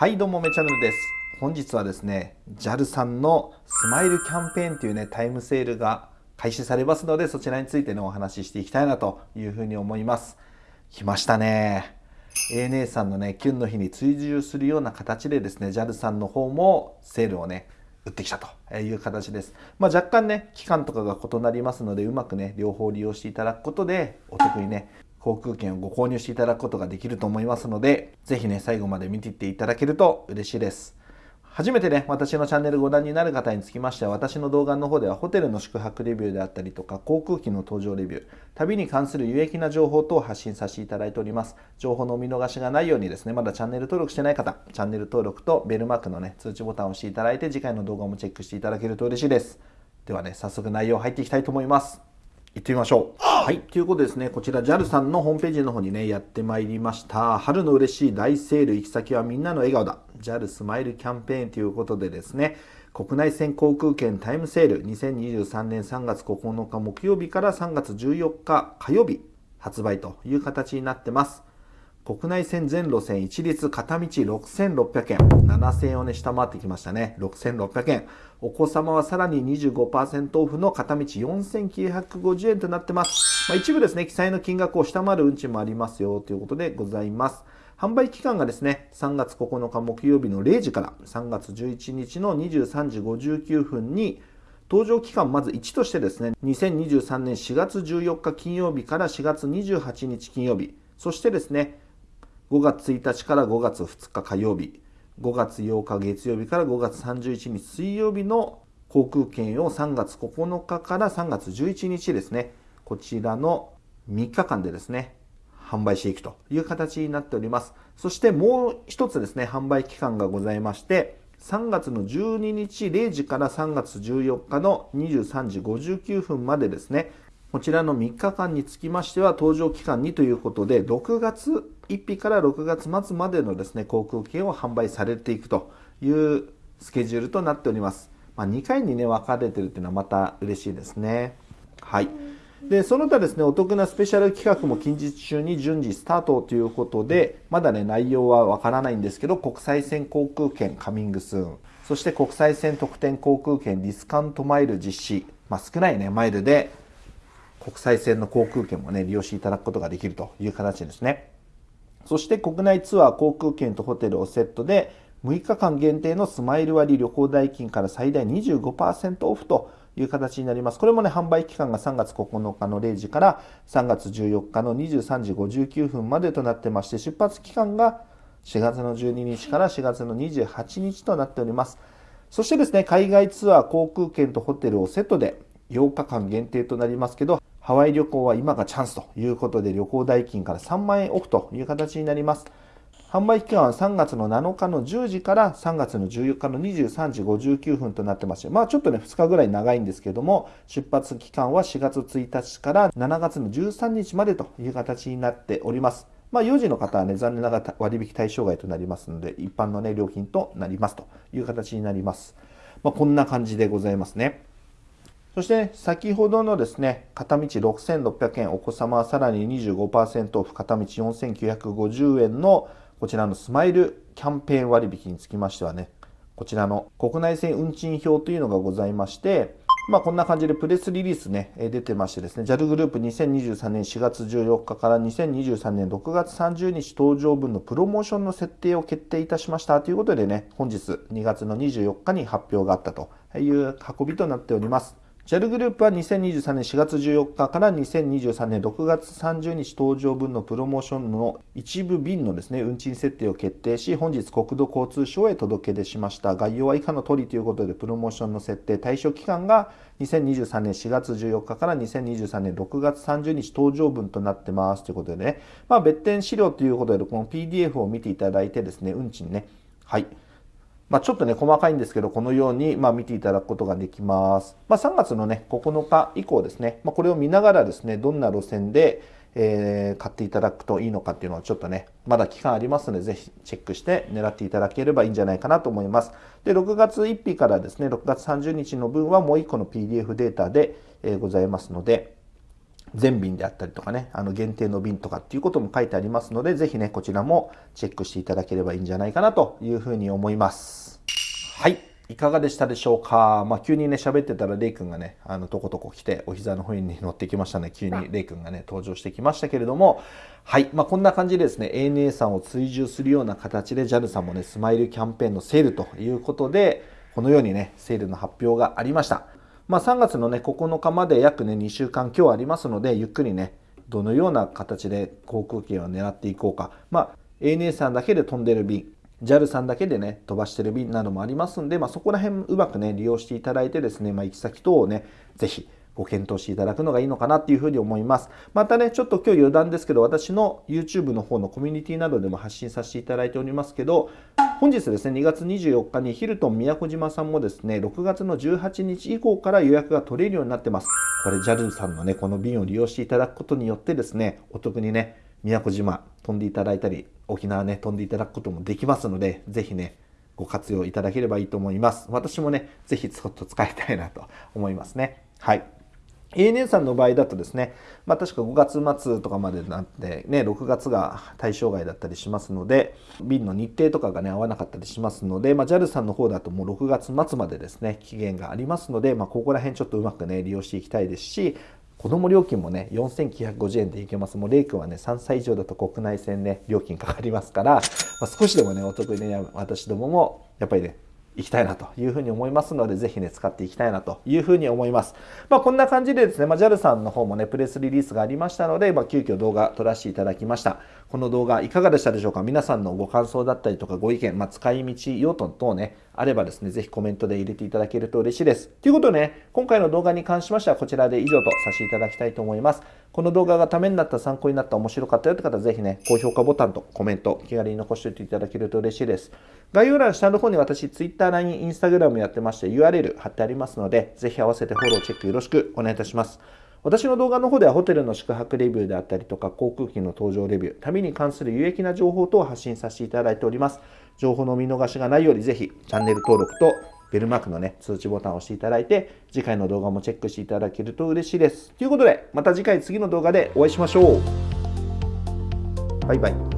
はいどうもめチャンネルです。本日はですね JAL さんのスマイルキャンペーンというねタイムセールが開始されますのでそちらについてのお話ししていきたいなというふうに思います。来ましたね。ANA さんのねキュンの日に追従するような形でですね JAL さんの方もセールをね打ってきたという形です。まあ、若干ね、期間とかが異なりますので、うまくね、両方利用していただくことで、お得にね、航空券をご購入していただくことができると思いますので、ぜひね、最後まで見ていっていただけると嬉しいです。初めてね、私のチャンネルご覧になる方につきましては、私の動画の方ではホテルの宿泊レビューであったりとか、航空機の搭乗レビュー、旅に関する有益な情報等を発信させていただいております。情報のお見逃しがないようにですね、まだチャンネル登録してない方、チャンネル登録とベルマークのね、通知ボタンを押していただいて、次回の動画もチェックしていただけると嬉しいです。ではね、早速内容入っていきたいと思います。行ってみましょう。はい。ということですね、こちら JAL さんのホームページの方にね、やってまいりました。春の嬉しい大セール、行き先はみんなの笑顔だ。JAL スマイルキャンペーンということでですね、国内線航空券タイムセール2023年3月9日木曜日から3月14日火曜日発売という形になってます。国内線全路線一律片道6600円。7000円をね、下回ってきましたね。6600円。お子様はさらに25%オフの片道4950円となってます。まあ、一部ですね、記載の金額を下回る運賃もありますよということでございます。販売期間がですね、3月9日木曜日の0時から3月11日の23時59分に搭乗期間まず1としてですね、2023年4月14日金曜日から4月28日金曜日、そしてですね、5月1日から5月2日火曜日、5月8日月曜日から5月31日水曜日の航空券を3月9日から3月11日ですね、こちらの3日間でですね、販売していくという形になっております。そしてもう一つですね、販売期間がございまして、3月の12日0時から3月14日の23時59分までですね、こちらの3日間につきましては、搭乗期間にということで、6月1日から6月末までのですね、航空券を販売されていくというスケジュールとなっております。まあ、2回にね、分かれてるっていうのはまた嬉しいですね。はい。で、その他ですね、お得なスペシャル企画も近日中に順次スタートということで、まだね、内容はわからないんですけど、国際線航空券カミングスーン、そして国際線特典航空券ディスカウントマイル実施、まあ、少ないね、マイルで国際線の航空券もね、利用していただくことができるという形ですね。そして国内ツアー航空券とホテルをセットで、6日間限定のスマイル割旅行代金から最大25%オフという形になります。これもね、販売期間が3月9日の0時から3月14日の23時59分までとなってまして、出発期間が4月の12日から4月の28日となっております。そしてですね、海外ツアー航空券とホテルをセットで8日間限定となりますけど、ハワイ旅行は今がチャンスということで旅行代金から3万円オフという形になります。販売期間は3月の7日の10時から3月の14日の23時59分となってまして、まあちょっとね、2日ぐらい長いんですけども、出発期間は4月1日から7月の13日までという形になっております。まあ、4時の方はね、残念ながら割引対象外となりますので、一般のね、料金となりますという形になります。まあ、こんな感じでございますね。そして、先ほどのですね、片道6600円、お子様はさらに25%オフ、片道4950円のこちらのスマイルキャンペーン割引につきましてはね、こちらの国内線運賃表というのがございまして、まあこんな感じでプレスリリースね、出てましてですね、JAL グループ2023年4月14日から2023年6月30日登場分のプロモーションの設定を決定いたしましたということでね、本日2月の24日に発表があったという運びとなっております。JAL グループは2023年4月14日から2023年6月30日搭乗分のプロモーションの一部便のですね、運賃設定を決定し、本日国土交通省へ届け出しました。概要は以下の通りということで、プロモーションの設定対象期間が2023年4月14日から2023年6月30日搭乗分となってますということでね、まあ別典資料ということで、この PDF を見ていただいてですね、運賃ね、はい。まあ、ちょっとね、細かいんですけど、このように、ま、見ていただくことができます。まあ、3月のね、9日以降ですね、まあ、これを見ながらですね、どんな路線で、えー、買っていただくといいのかっていうのはちょっとね、まだ期間ありますので、ぜひチェックして狙っていただければいいんじゃないかなと思います。で、6月1日からですね、6月30日の分はもう1個の PDF データで、え、ございますので、全便であったりとかね、あの限定の便とかっていうことも書いてありますので、ぜひね、こちらもチェックしていただければいいんじゃないかなというふうに思います。はい。いかがでしたでしょうか？まあ、急にね、喋ってたらレイ君がね、あの、とことこ来て、お膝の上に乗ってきましたね。急にレイ君がね、登場してきましたけれども、はい。まあ、こんな感じでですね、ANA さんを追従するような形で JAL さんもね、スマイルキャンペーンのセールということで、このようにね、セールの発表がありました。まあ、3月のね、9日まで約ね、2週間今日ありますので、ゆっくりね、どのような形で航空券を狙っていこうか。まあ、ANA さんだけで飛んでる便、JAL さんだけでね、飛ばしてる便などもありますんで、まあ、そこら辺うまくね、利用していただいてですね、まあ、行き先等をね、是非ご検討していただくのがいいのかなっていうふうに思います。またね、ちょっと今日余談ですけど、私の YouTube の方のコミュニティなどでも発信させていただいておりますけど、本日ですね、2月24日にヒルトン宮古島さんもですね、6月の18日以降から予約が取れるようになってます。これ JAL さんのね、この便を利用していただくことによってですね、お得にね、宮古島飛んでいただいたり、沖縄ね、飛んでいただくこともできますので、ぜひね、ご活用いただければいいと思います。私もね、ぜひちょっと使いたいなと思いますね。はい。ANA さんの場合だとですね、まあ、確か5月末とかまでなって、ね、6月が対象外だったりしますので、便の日程とかがね、合わなかったりしますので、まあ、JAL さんの方だともう6月末までですね、期限がありますので、まあ、ここら辺ちょっとうまくね、利用していきたいですし、子供料金もね、4950円でいけます。もう、レイ君はね、3歳以上だと国内線ね、料金かかりますから、まあ、少しでもね、お得にね、私どもも、やっぱりね、いきたいなというふうに思いますので、ぜひね、使っていきたいなというふうに思います。まあ、こんな感じでですね、まあ、JAL さんの方もね、プレスリリースがありましたので、まあ、急遽動画撮らせていただきました。この動画いかがでしたでしょうか？皆さんのご感想だったりとかご意見、まあ、使い道用途等ね、あればですね、ぜひコメントで入れていただけると嬉しいです。ということでね、今回の動画に関しましてはこちらで以上とさせていただきたいと思います。この動画がためになった、参考になった、面白かったよって方はぜひね、高評価ボタンとコメント、気軽に残しておいていただけると嬉しいです。概要欄下の方に私、Twitter、LINE、Instagram やってまして URL 貼ってありますので、ぜひ合わせてフォロー、チェックよろしくお願いいたします。私の動画の方ではホテルの宿泊レビューであったりとか航空機の搭乗レビュー、旅に関する有益な情報等を発信させていただいております。情報の見逃しがないようにぜひチャンネル登録とベルマークのね、通知ボタンを押していただいて、次回の動画もチェックしていただけると嬉しいです。ということで、また次回次の動画でお会いしましょう。バイバイ。